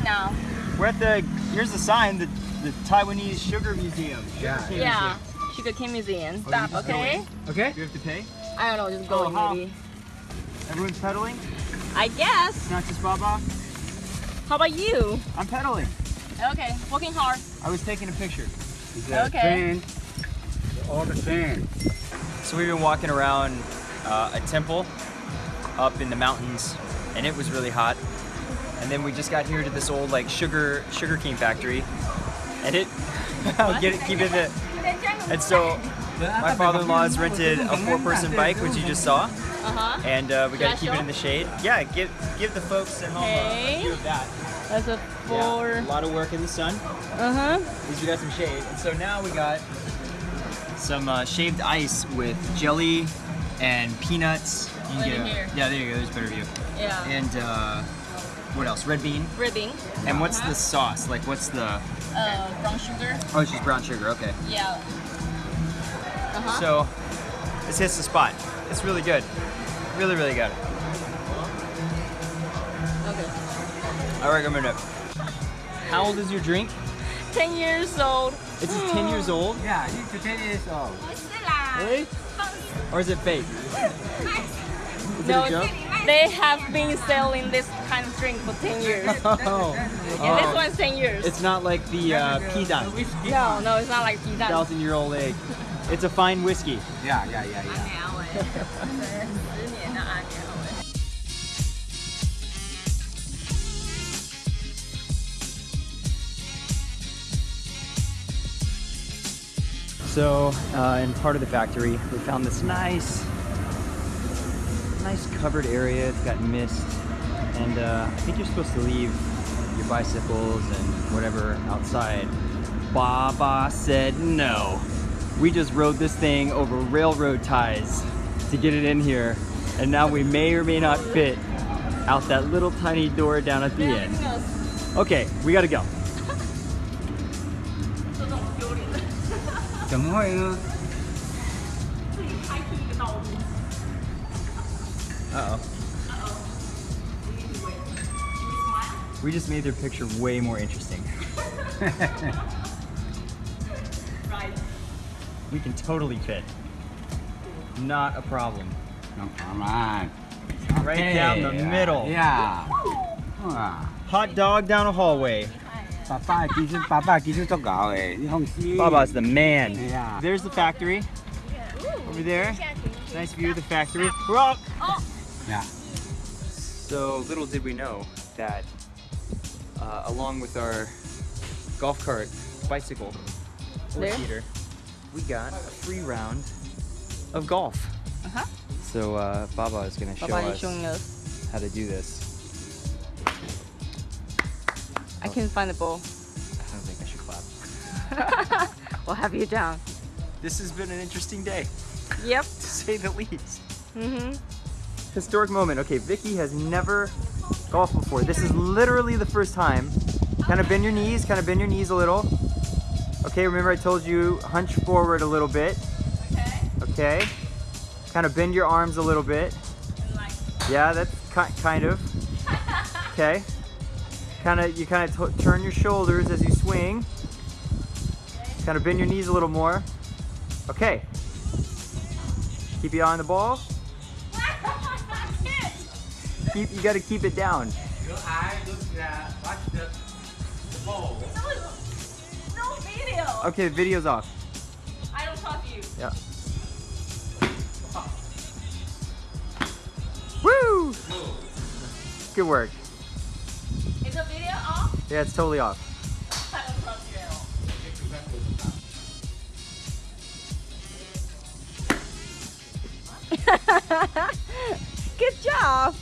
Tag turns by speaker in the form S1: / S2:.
S1: right now?
S2: We're at the, here's the sign, the, the Taiwanese Sugar Museum. Sugar
S3: Yeah.
S2: cane
S1: Yeah. Sugar cane museum. Stop, okay?
S2: Museum.
S3: Okay?
S2: Do you have to pay?
S1: I don't know, just go
S2: Oh,
S1: maybe.
S2: Everyone's pedaling?
S1: I guess.
S2: Not just Baba?
S1: How about you?
S2: I'm pedaling.
S1: Okay, working hard.
S2: I was taking a picture.
S1: Okay.
S3: train. All the train.
S2: So we've been walking around uh, a temple up in the mountains and it was really hot. And then we just got here to this old like sugar sugar cane factory and it I'll get it keep it in and so my father-in-law has rented a four-person bike which you just saw
S1: Uh-huh.
S2: and uh, we got to keep it in the shade. Yeah, give give the folks at home a- a view of that.
S1: That's a
S2: Yeah,
S1: four.
S2: a lot of work in the sun.
S1: Uh-huh.
S2: At least we got some shade. And so now we got some uh, shaved ice with jelly and peanuts. You can get yeah, there you go. There's a better view.
S1: Yeah.
S2: And uh, what else? Red bean.
S1: Ribbing.
S2: And what's the sauce? Like, what's the?
S1: Uh, brown sugar.
S2: Oh, it's just brown sugar. Okay.
S1: Yeah. Uh-huh.
S2: So this hits the spot. It's really good. Really, really good.
S1: okay.
S2: I recommend it. How old is your drink?
S1: 10 years old.
S2: It's 10 years old.
S3: Yeah, it's 10 years old.
S2: Really? Or is it fake? Is
S1: No,
S2: it a joke?
S1: they have been selling this kind of drink for 10 years.
S2: Oh.
S1: Yeah,
S2: oh.
S1: this one's 10 years.
S2: It's not like the uh, pizza.
S1: No, no, it's not like pizza.
S2: Thousand year old egg. It's a fine whiskey.
S3: Yeah, yeah, yeah, yeah.
S2: So uh, in part of the factory, we found this nice nice covered area. It's got mist, and uh, I think you're supposed to leave your bicycles and whatever outside. Baba said no. We just rode this thing over railroad ties to get it in here, and now we may or may not fit out that little tiny door down at the end. Okay, we gotta go.
S1: 这种
S2: Uh-oh. Uh-oh. We just made their picture way more interesting.
S1: right.
S2: We can totally fit. Not a problem.
S3: Come on.
S2: Right okay. down the middle.
S3: Yeah.
S2: Hot dog down a hallway.
S3: Papa,
S2: Baba's the man.
S3: Yeah.
S2: There's the factory. Over there. Nice view of the factory. Rock!
S3: Yeah.
S2: So little did we know that uh, along with our golf cart, bicycle, four
S1: There?
S2: seater, we got a free round of golf.
S1: Uh-huh.
S2: So uh, Baba is going to show
S1: Papa
S2: us
S1: us.
S2: how to do this.
S1: I can't find the ball.
S2: I don't think I should clap.
S1: we'll have you down.
S2: This has been an interesting day,
S1: Yep.
S2: to say the least.
S1: Mm-hmm.
S2: Historic moment. Okay, Vicky has never golfed before. This is literally the first time. Kind of bend your knees, kind of bend your knees a little. Okay, remember I told you hunch forward a little bit.
S1: Okay.
S2: Okay. Kind of bend your arms a little bit. Yeah, that's ki kind of. Okay. Kind of, you kind of turn your shoulders as you swing. Kind of bend your knees a little more. Okay. Keep your eye on the ball. Keep, you got to keep it down.
S3: Your eye look at watch the, the ball.
S1: no video.
S2: Okay, the video's off.
S1: I don't trust you.
S2: Yeah. Woo! Good work.
S1: Is the video off?
S2: Yeah, it's totally off.
S1: I don't trust you at all. Good job.